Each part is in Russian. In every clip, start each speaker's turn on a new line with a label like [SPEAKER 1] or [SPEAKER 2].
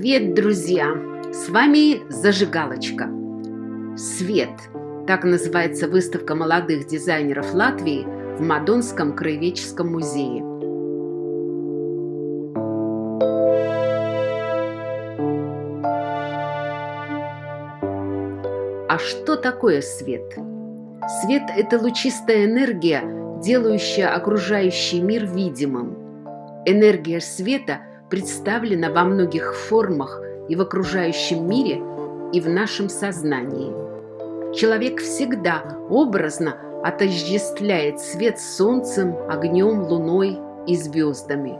[SPEAKER 1] Привет, друзья! С вами Зажигалочка. Свет. Так называется выставка молодых дизайнеров Латвии в Мадонском краеведческом музее. А что такое свет? Свет – это лучистая энергия, делающая окружающий мир видимым. Энергия света представлена во многих формах и в окружающем мире, и в нашем сознании. Человек всегда образно отождествляет свет солнцем, огнем, луной и звездами.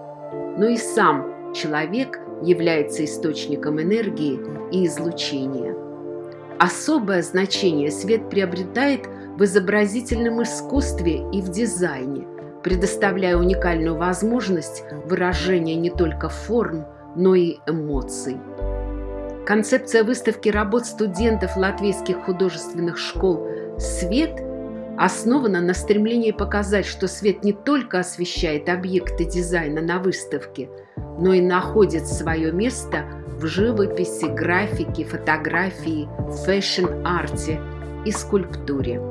[SPEAKER 1] Но и сам человек является источником энергии и излучения. Особое значение свет приобретает в изобразительном искусстве и в дизайне, предоставляя уникальную возможность выражения не только форм, но и эмоций. Концепция выставки работ студентов латвийских художественных школ «Свет» основана на стремлении показать, что свет не только освещает объекты дизайна на выставке, но и находит свое место в живописи, графике, фотографии, фэшн-арте и скульптуре.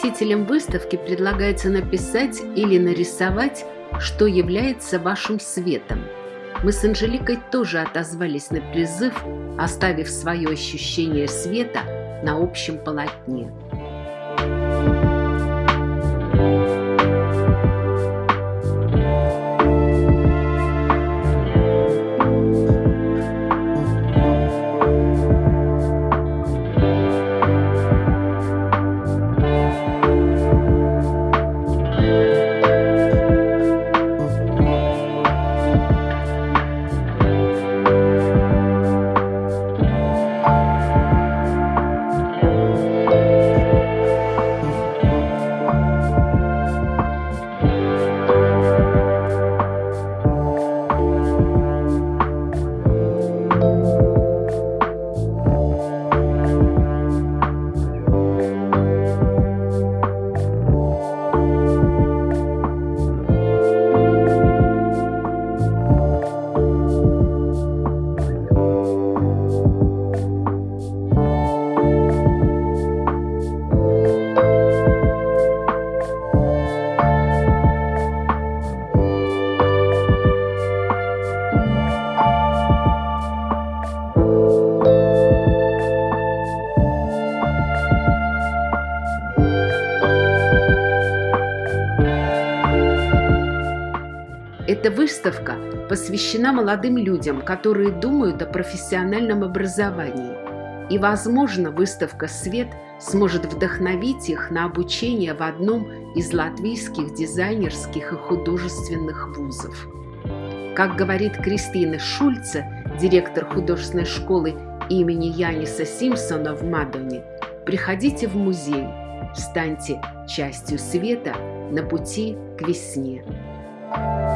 [SPEAKER 1] Посетителям выставки предлагается написать или нарисовать, что является вашим светом. Мы с Анжеликой тоже отозвались на призыв, оставив свое ощущение света на общем полотне. Эта выставка посвящена молодым людям, которые думают о профессиональном образовании. И, возможно, выставка «Свет» сможет вдохновить их на обучение в одном из латвийских дизайнерских и художественных вузов. Как говорит Кристина Шульце, директор художественной школы имени Яниса Симпсона в Мадоне, приходите в музей, станьте частью света на пути к весне. В моем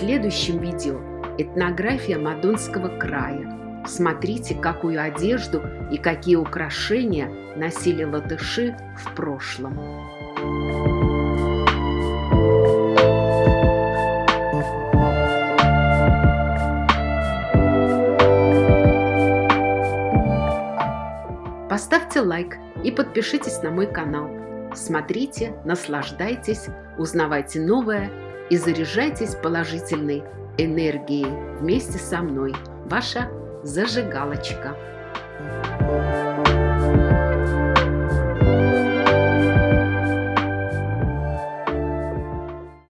[SPEAKER 1] следующем видео этнография Мадонского края. Смотрите, какую одежду и какие украшения носили латыши в прошлом. Поставьте лайк и подпишитесь на мой канал. Смотрите, наслаждайтесь, узнавайте новое и заряжайтесь положительной энергией вместе со мной. Ваша зажигалочка. Thank you.